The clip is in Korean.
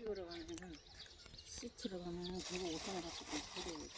찍으러 가면은 시트로 가면은 그거 5천 원 갖고 그래